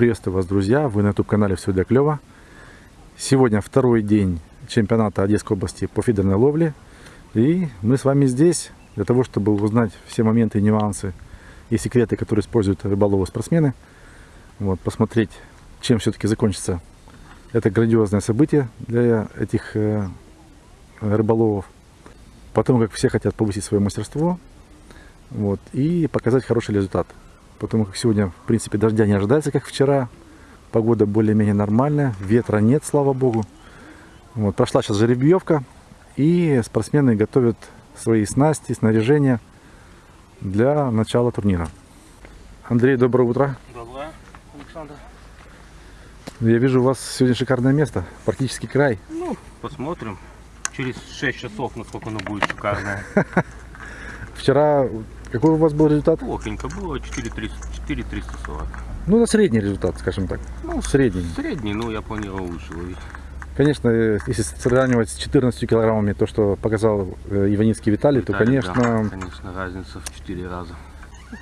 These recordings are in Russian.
Приветствую вас, друзья! Вы на YouTube-канале «Все для клёва». Сегодня второй день чемпионата Одесской области по фидерной ловле. И мы с вами здесь для того, чтобы узнать все моменты нюансы и секреты, которые используют рыболовы спортсмены. Вот, посмотреть, чем все-таки закончится это грандиозное событие для этих э, рыболовов. Потому как все хотят повысить свое мастерство вот, и показать хороший результат. Потому как сегодня, в принципе, дождя не ожидается, как вчера. Погода более-менее нормальная, ветра нет, слава богу. Вот, прошла сейчас жеребьевка, и спортсмены готовят свои снасти, снаряжение для начала турнира. Андрей, доброе утро. Доброе, Александр. Я вижу, у вас сегодня шикарное место, практически край. Ну, посмотрим. Через 6 часов, насколько оно будет шикарное. Вчера какой у вас был результат? Плохенько было, 4340. Ну, на средний результат, скажем так. Ну, Средний. Средний, ну, я планировал выше ловить. Конечно, э, если сравнивать с 14 килограммами то, что показал э, Иваницкий Виталий, то, Виталий, конечно... да, конечно, разница в 4 раза.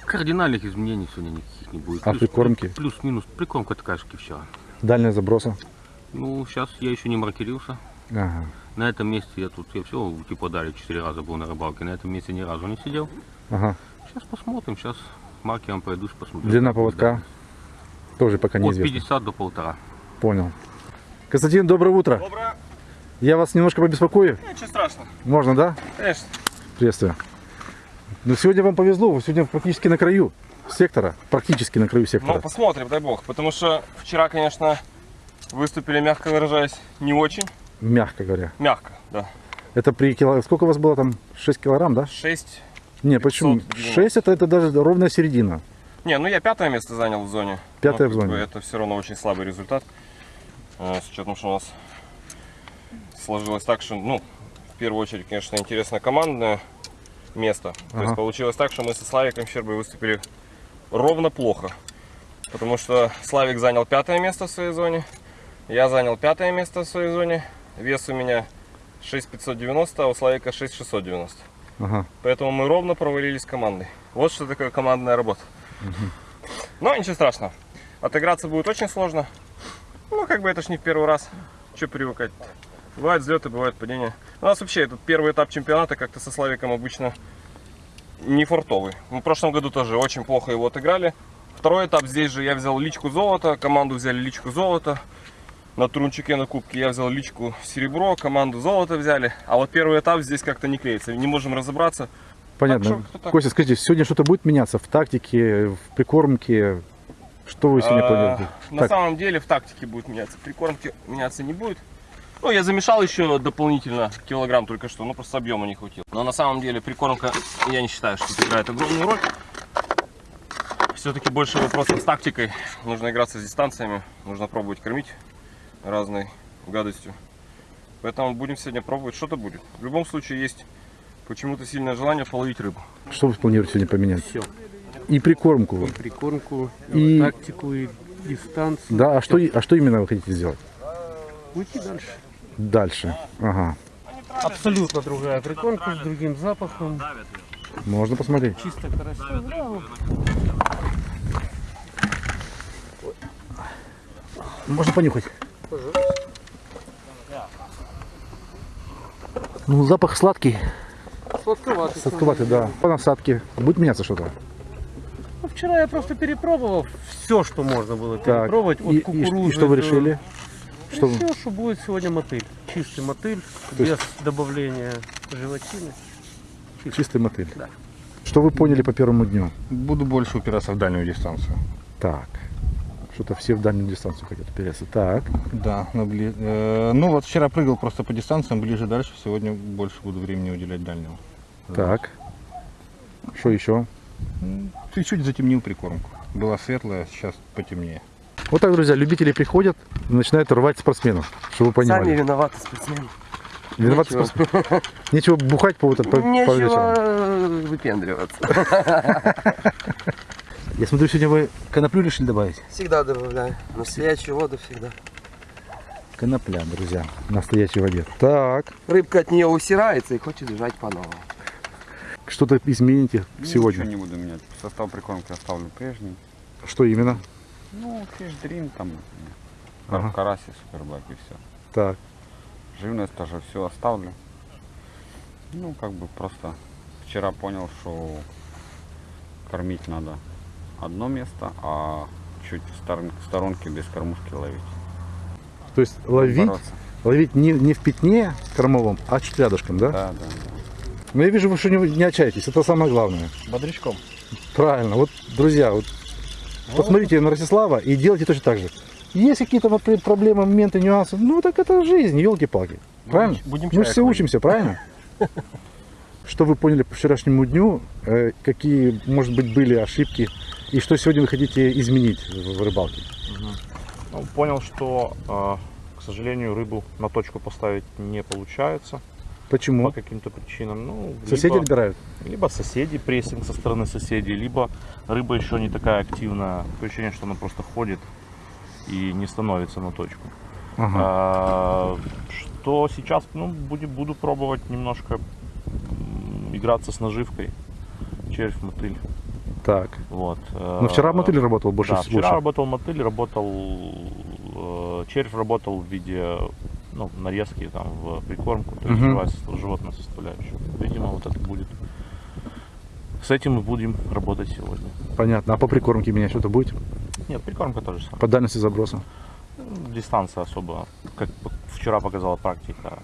Кардинальных изменений сегодня никаких не будет. А прикормки? Плюс-минус. Прикормка такая же, вчера. Дальняя заброса. Ну, сейчас я еще не маркерился. Ага. На этом месте я тут, я все, типа, дали 4 раза был на рыбалке. На этом месте ни разу не сидел. Ага. Сейчас посмотрим, сейчас маркером пройдусь, посмотрим. Длина поводка тоже пока От неизвестна. 50 до полтора. Понял. Константин, доброе утро. Доброе. Я вас немножко побеспокою. Ничего страшного. Можно, да? Конечно. Приветствую. Ну, сегодня вам повезло, вы сегодня практически на краю сектора. Практически на краю Ну, сектора. посмотрим, дай бог. Потому что вчера, конечно, выступили, мягко выражаясь, не очень. Мягко говоря. Мягко, да. Это при кило... Сколько у вас было там? 6 килограмм, да? 6. Не, почему? 590. 6 это, это даже ровная середина. Не, ну я пятое место занял в зоне. Пятое Но, в зоне. Это все равно очень слабый результат. Э, С учетом, что у нас сложилось так, что, ну, в первую очередь, конечно, интересно командное место. То Ага. есть получилось так, что мы со Славиком Щербой выступили ровно плохо. Потому что Славик занял пятое место в своей зоне, я занял пятое место в своей зоне. Вес у меня 6590, а у Славика 6690. Ага. Поэтому мы ровно провалились командой. Вот что такое командная работа. Но ничего страшного. Отыграться будет очень сложно. Ну, как бы это ж не в первый раз. Че привыкать -то? Бывают взлеты, бывают падения. У нас вообще этот первый этап чемпионата как-то со Славиком обычно не фартовый. Мы в прошлом году тоже очень плохо его отыграли. Второй этап здесь же я взял личку золота, команду взяли личку золота. На Трунчике на кубке я взял личку серебро, команду золото взяли. А вот первый этап здесь как-то не клеится. Не можем разобраться. Понятно. что, так? Костя, скажите, сегодня что-то будет меняться в тактике, в прикормке? Что вы сегодня А, планируете? На Так, самом деле в тактике будет меняться. Прикормки меняться не будет. Ну, я замешал еще дополнительно килограмм только что, ну просто объема не хватило. Но на самом деле прикормка, я не считаю, что играет огромную роль. Все-таки больше вопросов с тактикой. Нужно играться с дистанциями, нужно пробовать кормить разной гадостью. Поэтому будем сегодня пробовать, что-то будет. В любом случае есть почему-то сильное желание половить рыбу. что вы планируете сегодня поменять? Все. И прикормку. Прикормку, И- тактику, и дистанцию. Да, а что, и- а что именно вы хотите сделать? Уйти дальше. Дальше. Ага. Абсолютно другая прикормка с другим запахом. Можно посмотреть. Чисто красиво. Да. Можно понюхать. Ну, запах сладкий. Сладковатый. Сладковатый, да. По насадке. Будет меняться что-то? Ну, вчера я просто перепробовал все, что можно было Так. перепробовать. От И, кукурузы и что вы решили? Что Решил, что будет сегодня мотыль. Чистый мотыль, То есть- без добавления желатины. Чистый мотыль. Да. Что вы поняли по первому дню? Буду больше упираться в дальнюю дистанцию. Так. Что-то все в дальнюю дистанцию хотят упереться. Так. Да, на бли- э, ну вот вчера прыгал просто по дистанциям, ближе дальше. Сегодня больше буду времени уделять дальнему. Так. Что еще? Чуть-чуть затемнил прикормку. Была светлая, сейчас потемнее. Вот так, друзья, любители приходят и начинают рвать спортсменов, чтобы вы Сами понимали. виноваты спортсмены. Виноваты Нечего. спортсмены. Нечего бухать по, по, по вечерам. Нечего э, выпендриваться. Я смотрю, сегодня вы коноплю решили добавить. Всегда добавляю. Настоящую воду всегда. Конопля, друзья, в настоящей воде. Так, Рыбка от нее усирается и хочет жать по-новому. что-то измените сегодня. Ничего не буду менять. Состав прикормки оставлю прежний. Что именно? Ну, фишдрин там, Ага. караси, супербак и все. Так. Живность тоже все оставлю. Ну, как бы просто вчера понял, что кормить надо одно место, а чуть в стор- в сторонке без кормушки ловить. То есть ловить, Бороться. ловить не, не в пятне кормовом, а чуть рядышком, да? Да, да, да. Но я вижу, вы что не, не отчаетесь, это самое главное. Бодрячком. Правильно. Вот, друзья, вот посмотрите на Ростислава и делайте точно так же. Есть какие-то вот проблемы, моменты, нюансы, ну так это жизнь, елки-палки. Правильно? будем Мы же все учимся, правильно? Что вы поняли по вчерашнему дню, э, какие, может быть, были ошибки, и что сегодня вы хотите изменить в рыбалке? Ну, понял, что, э, к сожалению, рыбу на точку поставить не получается по Почему? каким-то причинам. Ну, Соседи либо, отбирают? либо соседи, прессинг со стороны соседей, либо рыба еще не такая активная. Такое ощущение, что она просто ходит и не становится на точку. Ага. А, что сейчас, ну, буду, буду пробовать немножко играться с наживкой. Червь, мотыль. Так. Вот. Но вчера Э, мотыль работал больше. да, вчера больше. работал мотыль, работал э, червь работал в виде ну, нарезки там в прикормку, то есть Мгм. живая состав- животная составляющая. Видимо, вот это будет. С этим мы будем работать сегодня. Понятно. А по прикормке менять что-то будет? Нет, прикормка тоже самое. По дальности заброса? Ну, Дистанция особо, как вчера показала практика,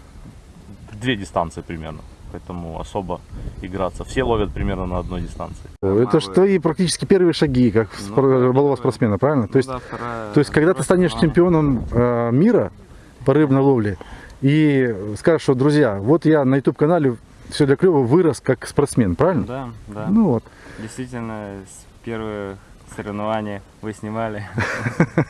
две дистанции примерно. Поэтому особо играться. Все ловят примерно на одной дистанции. Это что и практически первые шаги, как Ну, да, спортсмена, правильно? То есть, Ну да, вторая- то есть когда ты станешь вторая- чемпионом э, мира по рыбной ловле и скажешь, что, друзья, вот я на YouTube канале все для клёва вырос как спортсмен, правильно? Да, да. Ну вот. Действительно, с первых соревнований вы снимали.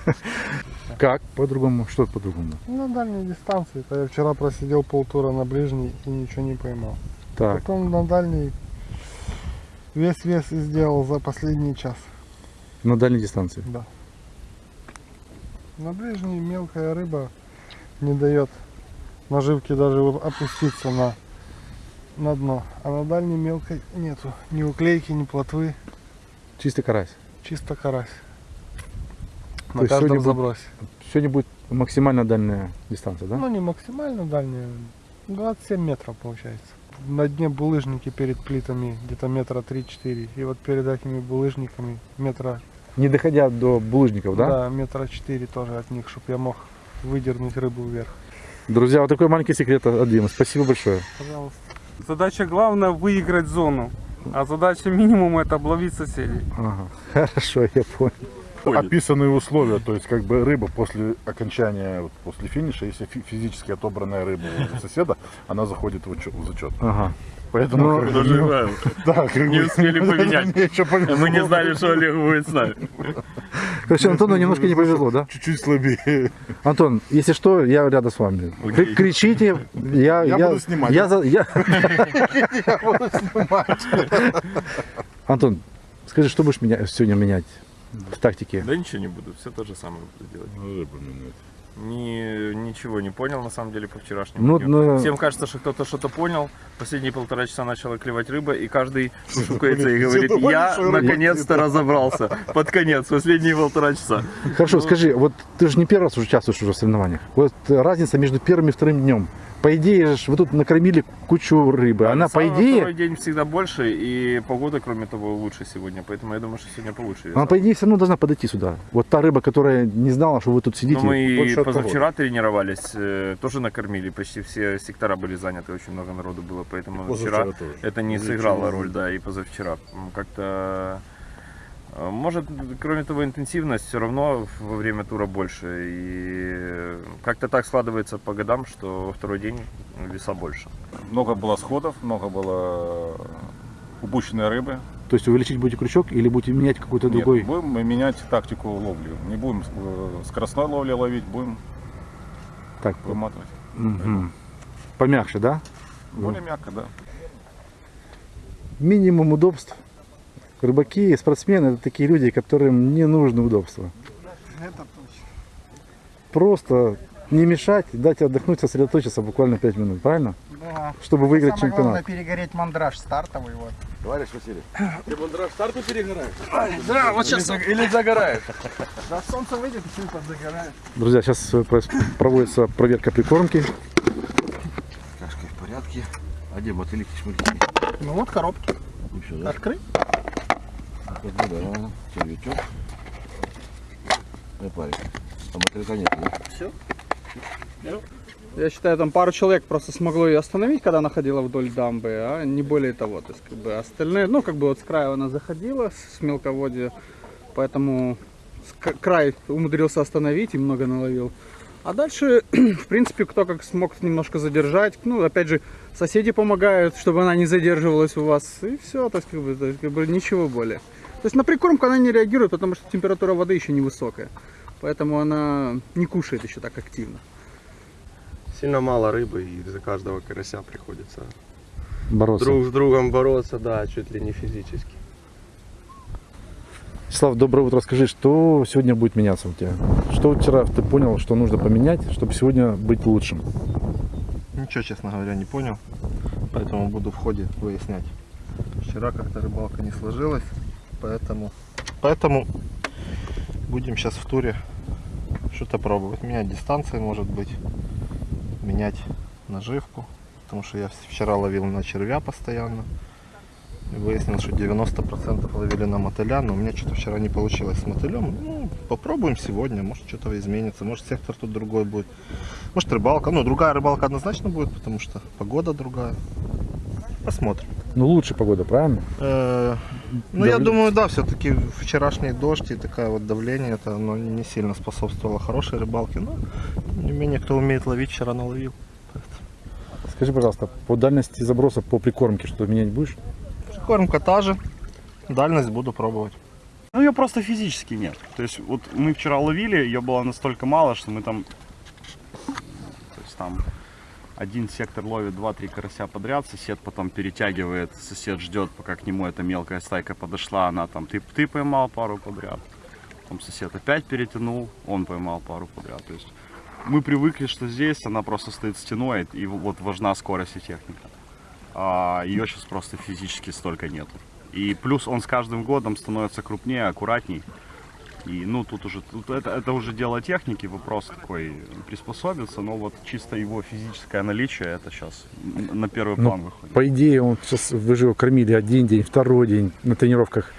Как по-другому? Что по-другому? На дальней дистанции. Это я вчера просидел полтура на ближней и ничего не поймал. Так, Потом на дальней весь вес и сделал за последний час. на дальней дистанции. Да. На ближней мелкая рыба не дает наживке даже опуститься на, на дно. А на дальней мелкой нету ни уклейки, ни плотвы. Чистый карась. Чисто карась. То На есть каждом сегодня будет- забросе. Сегодня будет максимально дальняя дистанция, да? Ну не максимально дальняя. 27 метров получается. На дне булыжники перед плитами где-то метра 3-4. И вот перед этими булыжниками метра, Не доходя до булыжников, да? да, метра 4 тоже от них, чтобы я мог выдернуть рыбу вверх. Друзья, вот такой маленький секрет от Димы. Спасибо большое. Пожалуйста. Задача главная выиграть зону, а задача минимум это обловить соседей. Ага. Хорошо, я понял. Описанные условия, то есть как бы рыба после окончания, вот после финиша, если фи- физически отобранная рыба у соседа, она заходит в, учет, в зачет. Ага. Поэтому Ну, как Даже ну, да, как Не бы, успели поменять. Мы не знали, что Олег будет с нами. Короче, Антону немножко не повезло, да? Чуть-чуть слабее. Антон, если что, я рядом с вами. Окей. Кри- Кричите, я, Я буду снимать. Я, за- я- Я буду снимать. Антон, скажи, что будешь меня, сегодня менять в тактике? Да ничего не буду, все то же самое буду делать. Рыбу менять. Ни, ничего не понял на самом деле по вчерашнему Ну, дню. ну- Всем кажется, что кто-то что-то понял. Последние полтора часа начала клевать рыба, и каждый шукается и говорит, я наконец-то разобрался. Под конец, последние полтора часа. Хорошо, скажи, вот ты же не первый раз уже участвуешь уже в соревнованиях. Вот разница между первым и вторым днем. По идее, же вы тут накормили кучу рыбы. Она, по идее, Второй день всегда больше, и погода, кроме того, лучше сегодня. Поэтому я думаю, что сегодня получше. она, по идее, все равно должна подойти сюда. Вот та рыба, которая не знала, что вы тут сидите. Но мы позавчера тренировались, э, тоже накормили, почти все сектора были заняты, очень много народу было, поэтому вчера тоже. это не сыграло роль, да, и позавчера. Как-то, может, кроме того, интенсивность все равно во время тура больше, и как-то так складывается по годам, что во второй день веса больше. Много было сходов, много было упущенной рыбы. То есть увеличить будете крючок или будете менять какой-то Нет, другой? будем мы менять тактику ловли. Не будем э, скоростной ловли ловить, будем Так, выматывать. мгм. помягче, да? Более мягко, да. Минимум удобств. Рыбаки и спортсмены это такие люди, которым не нужно удобства. Просто не мешать, дать отдохнуть, сосредоточиться буквально 5 минут, правильно? Да. чтобы выиграть Самое главное чемпионат. перегореть мандраж стартовый вот. Товарищ Василий. Ты мандраж старту перегораешь? Да, вот сейчас Или загораешь? да, солнце выйдет, и все подзагорает. Друзья, сейчас проводится проверка прикормки. Кашка в порядке. А где мотыльки, шмыльки? Ну вот коробки. Ну все, да? Открыть? Вот, ну червячок. И парик. А мотылька нет, да? Я считаю, там пару человек просто смогло ее остановить, когда она ходила вдоль дамбы, а не более того. То есть, как бы остальные, ну, как бы вот с края она заходила с мелководья, поэтому край умудрился остановить и много наловил. А дальше, в принципе, кто как смог немножко задержать. Ну, опять же, соседи помогают, чтобы она не задерживалась у вас. И все, то есть, как бы, то есть, как бы ничего более. То есть на прикормку она не реагирует, потому что температура воды еще невысокая. Поэтому она не кушает еще так активно. Сильно мало рыбы, и за каждого карася приходится Бороться. друг с другом бороться, да, чуть ли не физически. Слав, доброе утро. Скажи, что сегодня будет меняться у тебя? Что вчера ты понял, что нужно поменять, чтобы сегодня быть лучшим? Ничего, честно говоря, не понял. Поэтому буду в ходе выяснять. Вчера как-то рыбалка не сложилась, поэтому, поэтому будем сейчас в туре что-то пробовать. Менять дистанции, может быть, менять наживку. Потому что я вчера ловил на червя постоянно. И выяснил, что 90% ловили на мотыля, но у меня что-то вчера не получилось с мотылем. Ну, попробуем сегодня, может что-то изменится, может сектор тут другой будет. Может рыбалка, ну другая рыбалка однозначно будет, потому что погода другая. Посмотрим. Ну, лучше погода, правильно? Э, Ну, я думаю, да, все-таки вчерашний дождь и такое вот давление, это оно не сильно способствовало хорошей рыбалке. Но, тем не менее, кто умеет ловить, вчера наловил. Скажи, пожалуйста, по дальности заброса по прикормке что менять будешь? Кормка та же, дальность буду пробовать. Ну, ее просто физически нет. То есть, вот мы вчера ловили, ее было настолько мало, что мы там... То есть, там один сектор ловит 2-3 карася подряд, сосед потом перетягивает, сосед ждет, пока к нему эта мелкая стайка подошла, она там, ты, ты поймал пару подряд. Потом сосед опять перетянул, он поймал пару подряд. То есть, мы привыкли, что здесь она просто стоит стеной, и вот важна скорость и техника. А ее сейчас просто физически столько нету. И плюс он с каждым годом становится крупнее, аккуратней. И ну тут уже тут это, это уже дело техники, вопрос такой приспособиться, но вот чисто его физическое наличие это сейчас на первый Ну, план выходит. По идее, он сейчас вы же его кормили один день, второй день на тренировках.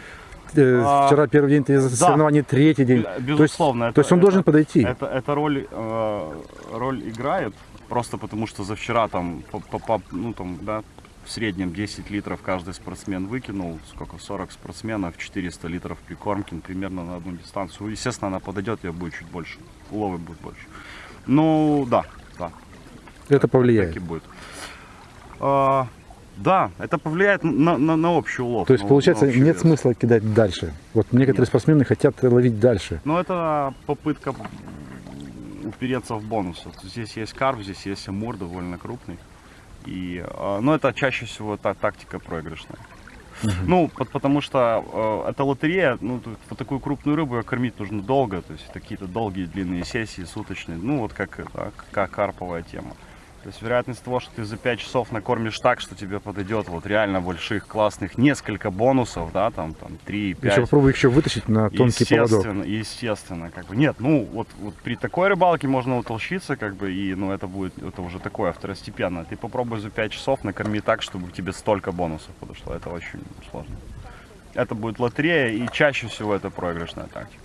Э, А, Вчера первый день, да. соревнования третий день. Б- То есть- Безусловно. То есть, он должен подойти. Это, эта роль, э, роль играет, просто потому что за вчера там, по, по- по- ну, там, да, в среднем 10 литров каждый спортсмен выкинул, сколько, 40 спортсменов, 400 литров прикормки ну, примерно на одну дистанцию. Естественно, она подойдет, ее будет чуть больше, уловы будет больше. Ну, да, да, Это повлияет. так и будет. А, да, это повлияет на, на, на общий улов. То есть, на- получается, на нет вес. смысла кидать дальше. Вот некоторые Нет. спортсмены хотят ловить дальше. Но это попытка упереться в бонус. Вот Здесь есть карп, здесь есть амур довольно крупный. И, э, но это чаще всего та тактика проигрышная. Ну, по- потому что э, это лотерея, ну, вот такую крупную рыбу кормить нужно долго, то есть это какие-то долгие длинные сессии, суточные, ну, вот как, это, как карповая тема. То есть вероятность того, что ты за 5 часов накормишь так, что тебе подойдет вот реально больших, классных, несколько бонусов, да, там, там 3, 5. Еще попробуй еще вытащить на тонкий поводок. Естественно, естественно, как бы. Нет, ну вот, вот при такой рыбалке можно утолщиться, как бы, и ну это будет, это уже такое второстепенно. Ты попробуй за 5 часов накорми так, чтобы тебе столько бонусов подошло. Это очень сложно. Это будет лотерея, и чаще всего это проигрышная тактика.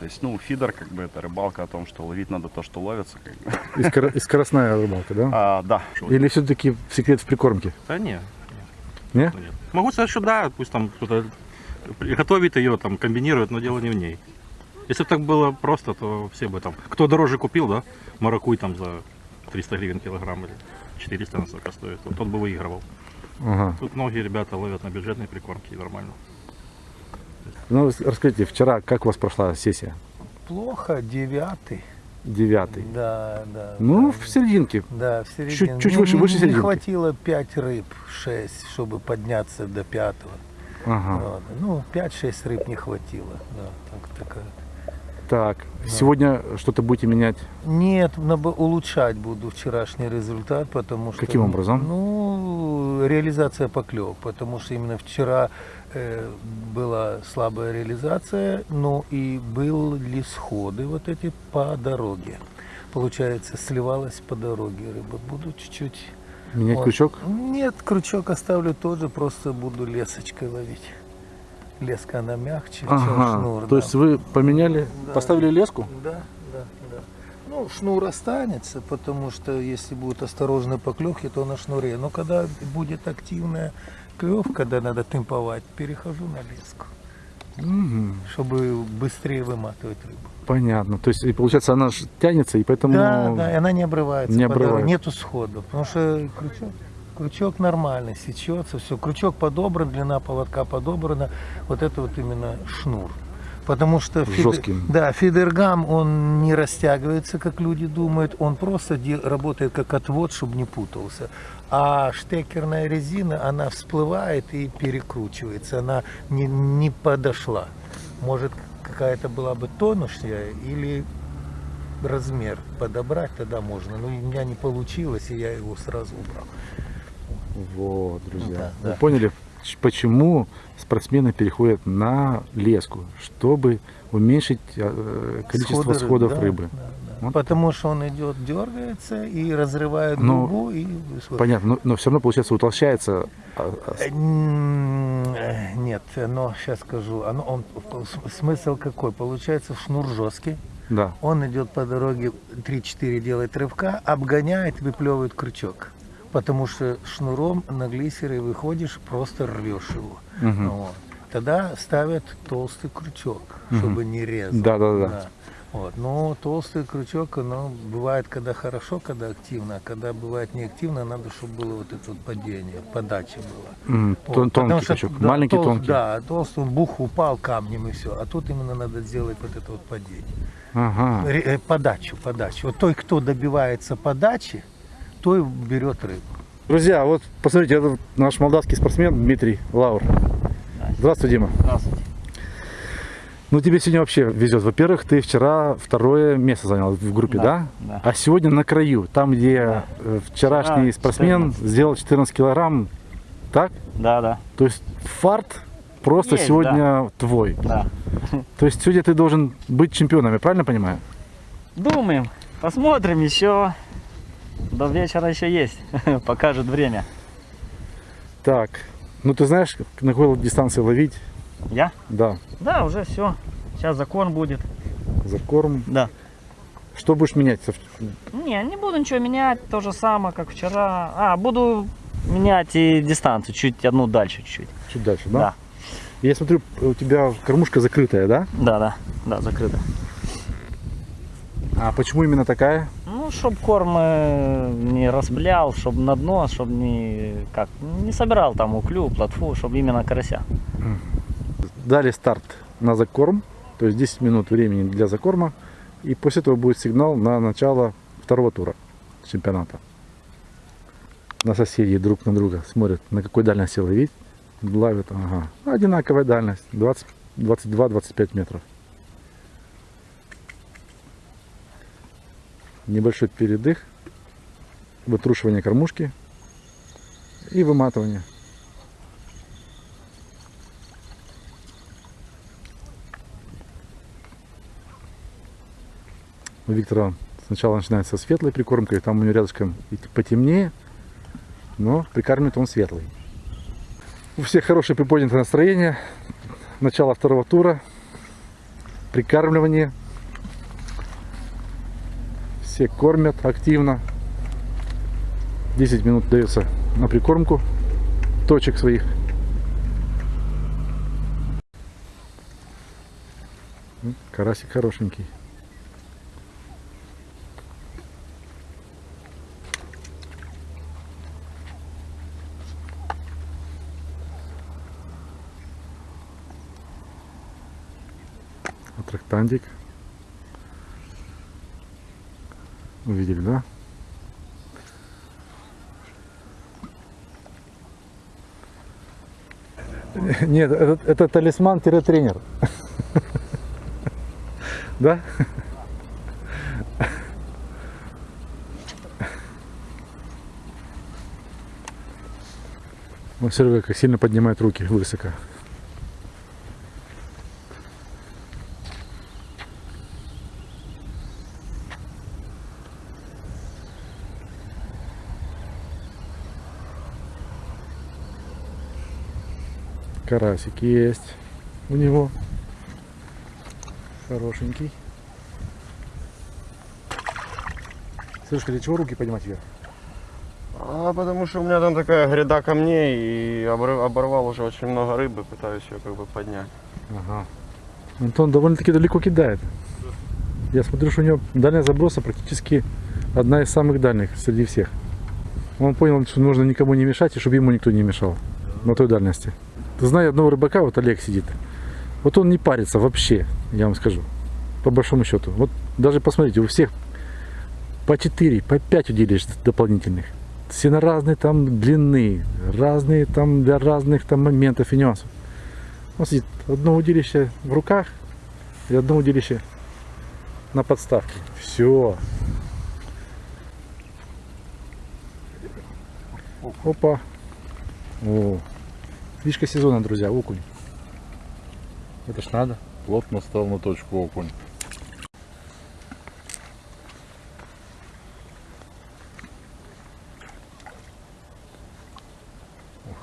То есть, ну, фидер, как бы, это рыбалка о том, что ловить надо то, что ловится, как бы. И, скоро- и скоростная рыбалка, да? А, да. Или все-таки секрет в прикормке? Да не. Не? Нет. Могу сказать, что да, пусть там кто-то готовит ее, там, комбинирует, но дело не в ней. Если бы так было просто, то все бы там... Кто дороже купил, да, маракуй там за 300 гривен килограмм или 400 насколько стоит, вот тот бы выигрывал. Ага. Тут многие ребята ловят на бюджетной прикормке и нормально. Ну, рас- расскажите, вчера как у вас прошла сессия? Плохо, девятый. Девятый. Да, да. Ну, да. в серединке. Да, в середине. Чуть, чуть Не- выше, не- выше Не серединки. хватило 5 рыб, 6, чтобы подняться до пятого. Ага. Вот. Ну, 5-6 рыб не хватило. Да, так, такая. Так, сегодня что-то будете менять? Нет, надо улучшать буду вчерашний результат, потому что... Каким образом? Ну, реализация поклев, потому что именно вчера была слабая реализация, но и были сходы вот эти по дороге. Получается, сливалась по дороге рыба. Буду чуть-чуть... Менять вот. крючок? Нет, крючок оставлю тоже, просто буду лесочкой ловить. Леска, она мягче, чем Ага, шнур. то да. есть вы поменяли, Да. поставили леску? Да, да, да. Ну, шнур останется, потому что если будет осторожный поклевки, то на шнуре. Но когда будет активная клевка, когда надо темповать, перехожу на леску, Мгм, чтобы быстрее выматывать рыбу. понятно. То есть, и получается, она тянется, и поэтому... Да, да, и она не обрывается. Не обрывается. Нету сходов, потому что крючок, крючок нормальный, сечется, все. Крючок подобран, длина поводка подобрана. Вот это вот именно шнур. Потому что фидер- Жесткий. да, фидергам, он не растягивается, как люди думают, он просто работает как отвод, чтобы не путался. А штекерная резина, она всплывает и перекручивается, она не, не подошла. Может, какая-то была бы тонущая или размер подобрать тогда можно. Но у меня не получилось, и я его сразу убрал. Вот, друзья. Да, Вы да. поняли, почему спортсмены переходят на леску? Чтобы уменьшить э, количество Сходы сходов да, рыбы. да, да. Вот. Потому что он идет, дергается и разрывает Ну, губу. И... Понятно, но, но все равно, получается, утолщается. а, а, Нет, но сейчас скажу. Оно, он, смысл какой? Получается, шнур жесткий. Да. Он идет по дороге 3-4 делает рывка, обгоняет, выплевывает крючок. Потому что шнуром на глиссере выходишь, просто рвешь его. Мгм. Вот. Тогда ставят толстый крючок, Мгм. чтобы не резал. Да, да, да. Вот. Но толстый крючок, оно бывает, когда хорошо, когда активно, а когда бывает неактивно, надо, чтобы было вот это вот падение, подача была. М, Вот, тон- потому тонкий что, крючок, да, маленький, толст- тонкий. Да, толстый, он бух упал камнем и все. А тут именно надо сделать вот это вот падение. Ага. Ре- э, подачу, подачу. Вот той, кто добивается подачи, той берет рыбу. Друзья, вот посмотрите, это наш молдавский спортсмен Дмитрий Лаур. Здравствуй, Дима. Здравствуйте. Ну, тебе сегодня вообще везет. Во-первых, ты вчера второе место занял в группе, да? Да, да. А сегодня на краю, там, где э, вчерашний Вчера спортсмен 14. сделал 14 килограмм, так? Да, да. То есть фарт просто Есть, сегодня твой. Да. То есть сегодня ты должен быть чемпионом, я правильно понимаю? Думаем. Посмотрим еще. До вечера еще есть. Покажет время. Так, ну ты знаешь, на какой дистанции ловить? Я? Да, Да, уже все. Сейчас закон будет. за корм. Да. Что будешь менять? Не, не буду ничего менять. То же самое, как вчера. А, буду менять и дистанцию. Чуть одну дальше чуть-чуть. Чуть дальше, да? Да. Я смотрю, у тебя кормушка закрытая, да? Да, да. Да, закрыто. А почему именно такая? Ну, чтоб корм э, не распылял, чтобы на дно, чтобы не, как, не собирал там уклю, плотву, чтобы именно карася. Дали старт на закорм, то есть 10 минут времени для закорма. И после этого будет сигнал на начало второго тура чемпионата. На соседей друг на друга смотрят, на какой дальности ловить. Ловят, ага. Одинаковая дальность, 20 22-25 метров. Небольшой передых, вытрушивание кормушки и выматывание. У Виктора сначала начинается светлой прикормкой, там у него рядышком потемнее, но прикармливает он светлый. У всех хорошее приподнятое настроение. Начало второго тура. Прикармливание. Все кормят активно. 10 минут дается на прикормку точек своих. Карасик хорошенький. Аттрактантик. Увидели, да? Нет, это, это талисман-тренер. Да? Вот Серега как сильно поднимает руки высоко. Карасик есть у него. Хорошенький. Слушай, для чего руки поднимать вверх? А потому что у меня там такая гряда камней и оборвал уже очень много рыбы, пытаюсь ее как бы поднять. Ага. Антон довольно-таки далеко кидает. Я смотрю, что у него дальность заброса практически одна из самых дальних среди всех. Он понял, что нужно никому не мешать, и чтобы ему никто не мешал на той дальности. Знаю одного рыбака, вот Олег сидит. Вот он не парится вообще, я вам скажу. По большому счету. Вот даже посмотрите, у всех по 4, по 5 удилищ дополнительных. Все на разные там длины, разные там для разных там моментов и нюансов. Он сидит, одно удилище в руках и одно удилище на подставке. Все. Опа. О. Фишка сезона, друзья, окунь. Это ж надо. Плотно стал на точку окунь.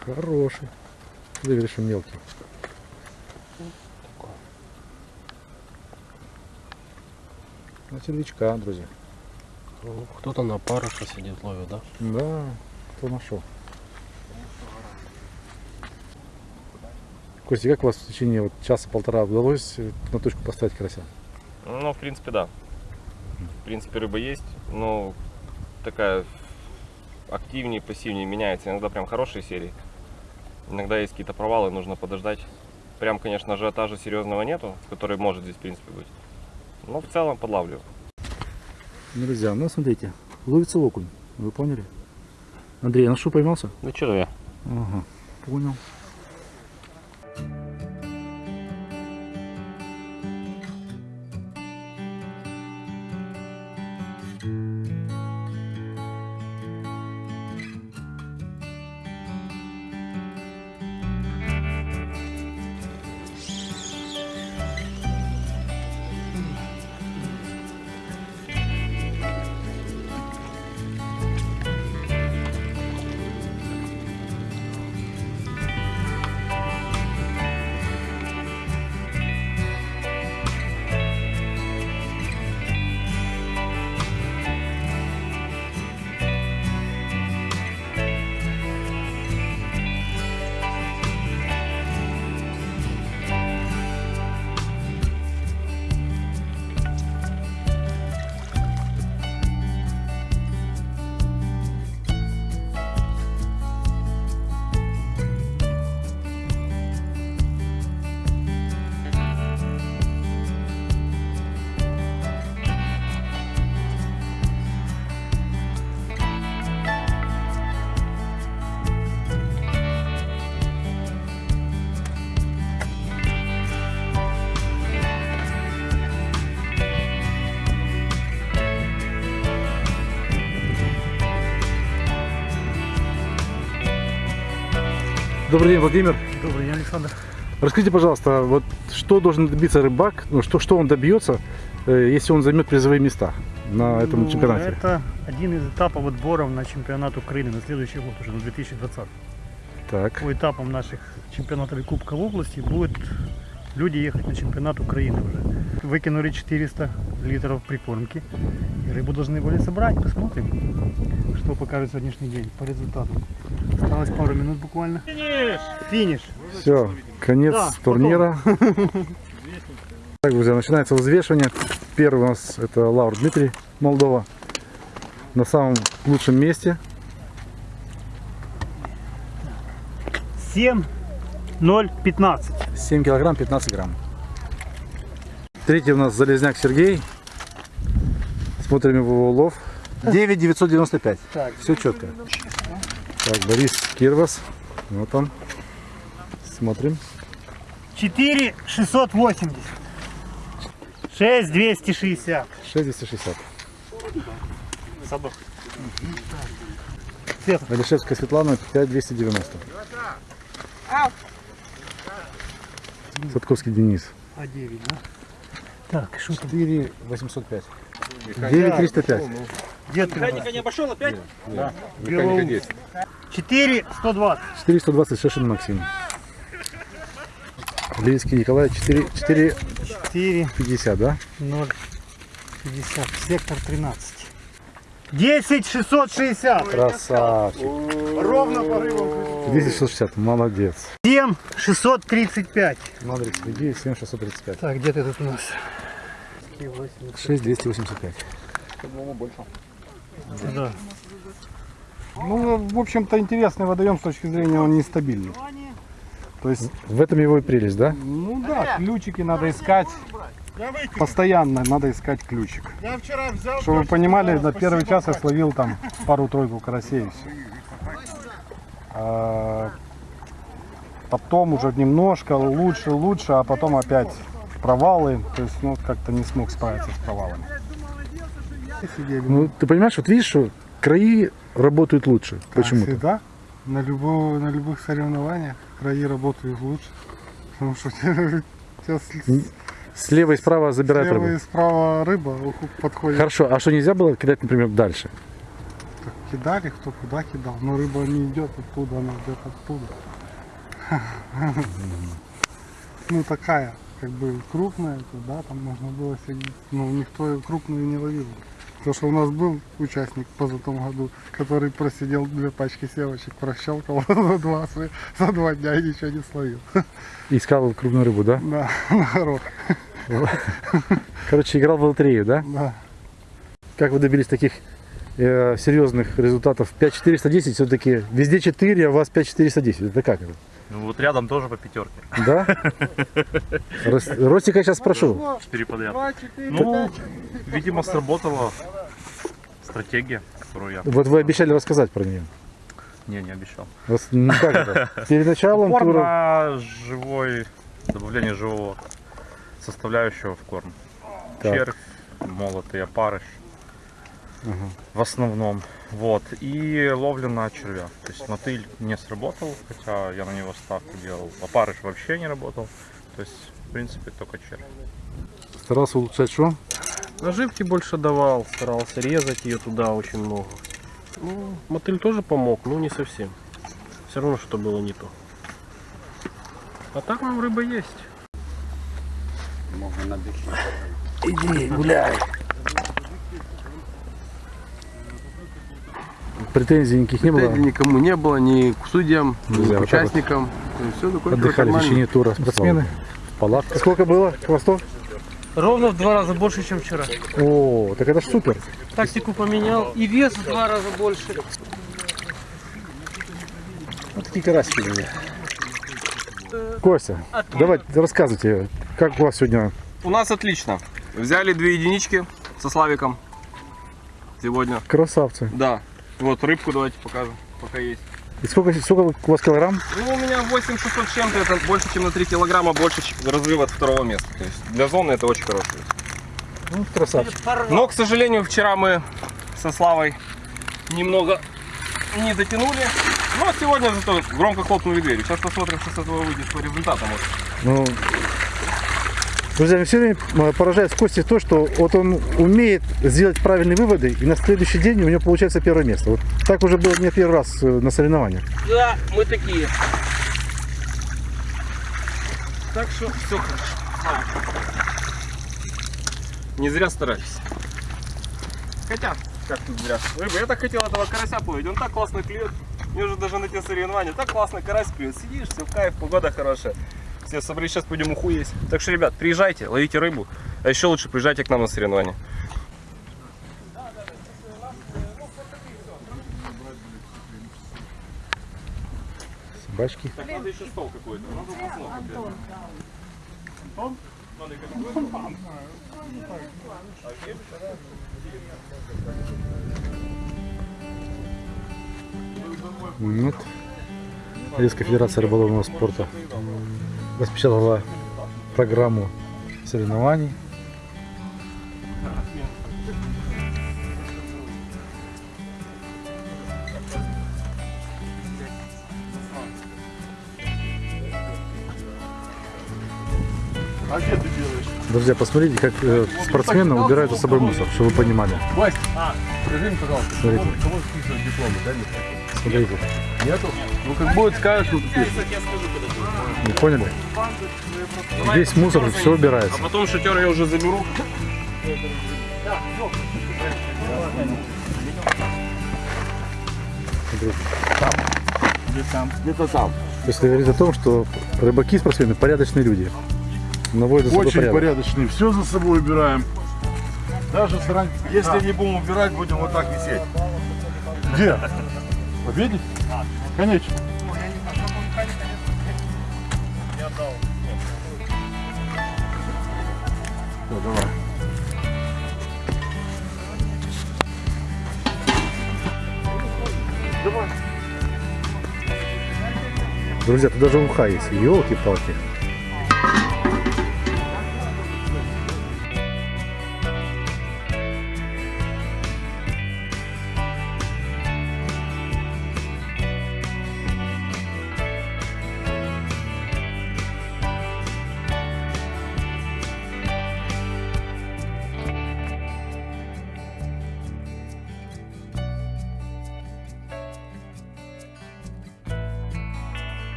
Хороший. Ты говоришь, что мелкий. На червячка, друзья. Кто-то на паруша сидит, ловит, да? Да, кто нашел. Костя, как у вас в течение вот часа-полтора удалось э, на точку поставить карася? Ну, в принципе, да. В принципе, рыба есть, но такая активнее, пассивнее меняется. Иногда прям хорошие серии. Иногда есть какие-то провалы, нужно подождать. Прям, конечно, ажиотажа серьезного нету, который может здесь, в принципе, быть. Но в целом подлавливаю. Друзья, ну смотрите, ловится окунь, вы поняли? Андрей, а на что поймался? Ну что я? Ага, понял. Добрый день, Владимир. Добрый день, Александр. Расскажите, пожалуйста, вот что должен добиться рыбак, ну, что, что он добьется, э, если он займет призовые места на этом Ну, чемпионате? Это один из этапов отборов на чемпионат Украины на следующий год, уже на 2020. Так. По этапам наших чемпионатов и Кубка в области будут люди ехать на чемпионат Украины уже. Выкинули 400 литров прикормки. И рыбу должны были собрать. Посмотрим, что покажет сегодняшний день по результату. Осталось пару минут буквально. Финиш! Финиш! Все, конец Да, турнира. Так, друзья, начинается взвешивание. Первый у нас это Лаур Дмитрий, Молдова. На самом лучшем месте. 7, 0, 15. 7 килограмм 15 грамм. Третий у нас Залезняк Сергей. Смотрим его улов. 9 995. Так. Все четко. Так, Борис Кирвас. Вот он. Смотрим. 4, 680. 6260. 6260. Садок. Алишевская Светлана 5290. Садковский Денис. А 9, да? Так, что там? 4 805. 9 305. Где ты? Механика не обошел опять? Да. Механика 10. 4 120. 420 Шешин Максим. Левицкий Николай 4, 4 4 50, да? 0 50. Сектор 13. 10 660. Красавчик. Ровно по рыбам. 10 660, молодец. 7 635. Смотри, следи, 7 635. Так, где ты тут у нас? 6 285. По-моему, больше. Да. Ну, в общем-то, интересный водоем с точки зрения он нестабильный. То есть, В этом его и прелесть, да? ну да, ключики надо искать. Постоянно надо искать ключик. Я вчера взял. Чтобы вы понимали, на первый час я словил там пару-тройку карасей. и всё. А, потом уже немножко лучше, лучше, а потом опять провалы. То есть, ну, как-то не смог справиться с провалами. Ну, ты понимаешь, вот видишь, что краи работают лучше. Как Почему-то. всегда, на, любого, на любых соревнованиях краи работают лучше. Потому что сейчас Слева и справа забирают слева рыбу. и справа рыба подходит. Хорошо, а что нельзя было кидать, например, дальше? Так кидали, кто куда кидал. Но рыба не идет оттуда, она идет оттуда. Ну такая, как бы крупная, да, там можно было сидеть. Но никто крупную не ловил. Потому что у нас был участник в позатом году, который просидел две пачки севочек, прощелкал за два, за два дня и ничего не словил. Искал крупную рыбу, да? Да, на горох. Короче, играл в лотерею, да? Да. Как вы добились таких э, серьезных результатов? 5410 все-таки везде 4, а у вас 5410. Это как это? Ну вот рядом тоже по пятерке. Да? Рос- Ростика сейчас спрошу. Четыре подряд. Ну, видимо, сработала стратегия, которую я... Вот вы обещали рассказать про нее. Не, не обещал. Ну как это? Перед началом Упор тура. на живой, добавление живого составляющего в корм. Так. Червь, молотый опарыш. Ага. В основном. Вот. И ловля на червя. То есть мотыль не сработал, хотя я на него ставку делал. Опарыш вообще не работал. То есть, в принципе, только червь. Старался улучшать что? Наживки больше давал, старался резать ее туда очень много. Ну, мотыль тоже помог, но не совсем. Все равно что было не то. А так нам рыба есть. Можно на Иди, гуляй. Претензий никаких не было? Претензий никому не было, ни к судьям, ни к вот так вот. участникам. все Отдыхали в течение тура спортсмены. В палатке. Сколько было хвостов? Ровно в два раза больше, чем вчера. О, так это ж супер. Тактику поменял и вес в два раза больше. Вот такие карасики были. Костя, давай рассказывайте, как у вас сегодня У нас отлично. Взяли две единички со Славиком сегодня. красавцы. Да. Вот рыбку давайте покажем, пока есть. И сколько, сколько у вас килограмм? Ну, у меня 8600 с чем-то, это больше, чем на 3 килограмма, больше разрыва от второго места. То есть для зоны это очень хорошо. Ну, красавчик. Но, к сожалению, вчера мы со Славой немного не дотянули. Но сегодня зато громко хлопнули дверью. Сейчас посмотрим, что с этого выйдет по результатам. Ну, друзья, все время э, поражает в Косте то, что вот он умеет сделать правильные выводы, и на следующий день у него получается первое место. Вот так уже было не первый раз э, на соревнованиях. Да, мы такие. Так что все хорошо. Не зря старались. Хотя, как тут зря. Рыба, я так хотел этого карася половить. Он так классно клюет. Мне уже даже на те соревнования. Так классно карась клюет. Сидишь, все в кайф, погода хорошая. Все собрались, сейчас пойдем уху есть. Так что, ребят, приезжайте, ловите рыбу. А еще лучше приезжайте к нам на соревнования. Собачки. Так, надо еще стол какой-то. Надо. Антон? Надо Вот. Одесская федерация рыболовного спорта распечатала программу соревнований. А где ты делаешь? Друзья, посмотрите, как э, спортсмены убирают за собой мусор, чтобы вы понимали. Вась, а, скажи мне, пожалуйста, смотрите. кому, кому дипломы, да, Смотрите. Нету? Ну, как будет, скажешь, ну, ты. Я, вы поняли? Здесь мусор, все убирается. А потом шатер я уже заберу. Смотрите. Где-то там. То есть это говорит о том, что рыбаки спортсмены порядочные люди. Наводят за собой Очень порядок. порядочные. Все за собой убираем. Даже срань. Если не будем убирать, будем вот так висеть. Где? Победить? Конечно. Друзья, тут даже уха есть. Елки-палки.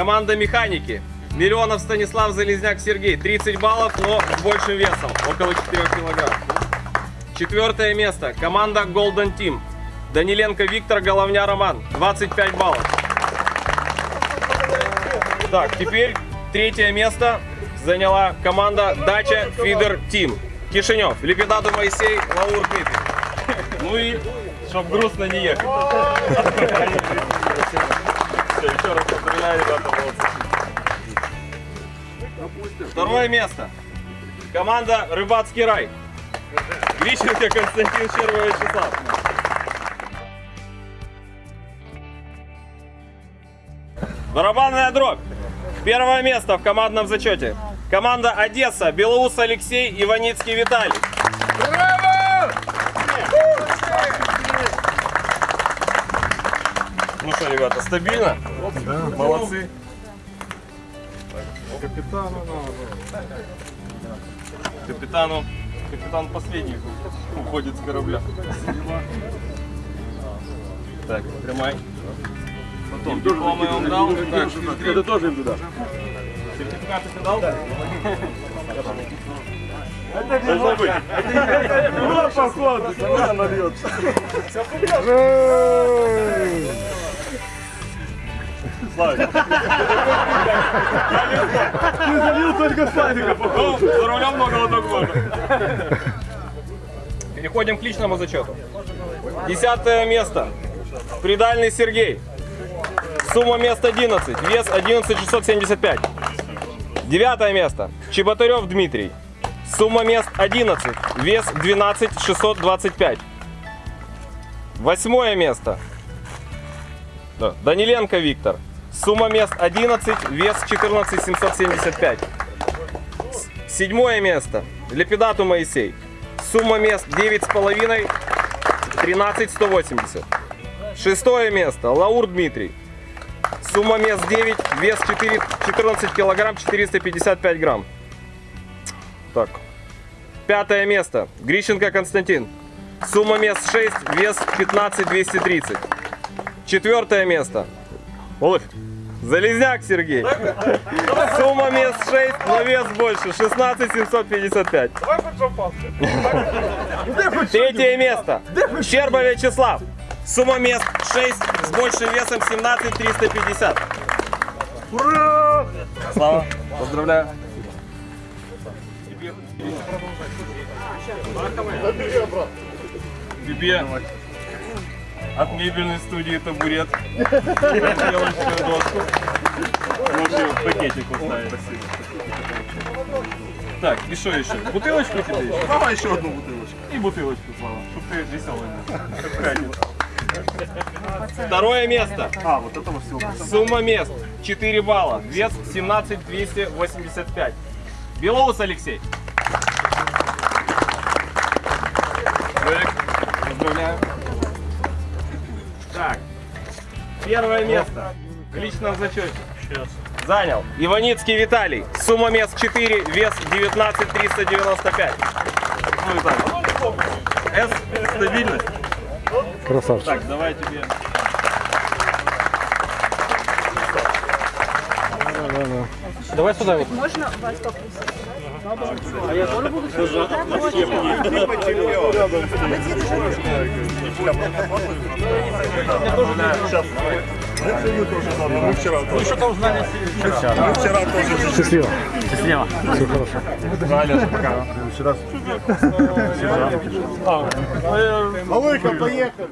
Команда механики. Миллионов Станислав Залезняк Сергей. 30 баллов, но с большим весом. Около 4 килограмм. Четвертое место. Команда Golden Team. Даниленко Виктор, Головня Роман. 25 баллов. Так, теперь третье место заняла команда Дача Фидер Тим. Кишинев, Лепидату Моисей, Лаур Дмитрий. Ну и, чтоб грустно не ехать. Поздравляю, ребята. Второе место. Команда Рыбацкий рай. Грищенко Константин Щерба Вячеслав. Барабанная дробь. Первое место в командном зачете. Команда Одесса, Белоус Алексей, Иваницкий Виталий. Ну что, ребята, стабильно? Молодцы. Капитану надо. Капитану, капитан последний уходит с корабля. Так, тримай. Потом дипломы вам дал. Так, Это тоже им туда. сертификаты ты дал? Это должно быть. Ну, походу, сама нальет. Славик. Ты залил только Славика, Ну, походу. за рулем много вот можно. Переходим к личному зачету. Десятое место. Придальный Сергей. Сумма мест 11. Вес 11675. Девятое место. Чеботарев Дмитрий. Сумма мест 11. Вес 12625. Восьмое место. Да, Даниленко Виктор. Сумма мест 11. Вес 14775. Седьмое место. Лепидату Моисей. Сумма мест 9,5, 13 180. Шестое место. Лаур Дмитрий. Сумма мест 9, вес 4, 14 килограмм 455 грамм. Так. Пятое место. Грищенко Константин. Сумма мест 6, вес 15 230. Четвертое место. Олег. Залезняк Сергей. Сумма мест 6, но вес больше. 16 755. Третье место. Щерба Вячеслав. Сумма мест 6 с большим весом 17 350. Ура! Слава, поздравляю. Тебе от мебельной студии табурет. Елочную доску. Можете в пакетик поставить. Так, и что еще? Бутылочку тебе еще? Давай еще одну бутылочку. И бутылочку, Слава, чтобы ты веселый был. Второе место. А, вот этого всего. Сумма мест 4 балла. Вес 17 285. Белоус Алексей. Поздравляю. Первое место в личном зачете. Занял Иваницкий Виталий. Сумма мест 4, вес 19 395. Ну и так. С, стабильность. Красавчик. Так, давай тебе. Давай сюда вот. Можно вас попросить? А я тоже буду Мы заодно. Мы вчера тоже. что-то узнали вчера. Мы вчера тоже. Счастливо. Счастливо. Все хорошо. Правильно, пока. Вчера. А, Малыка, поехали.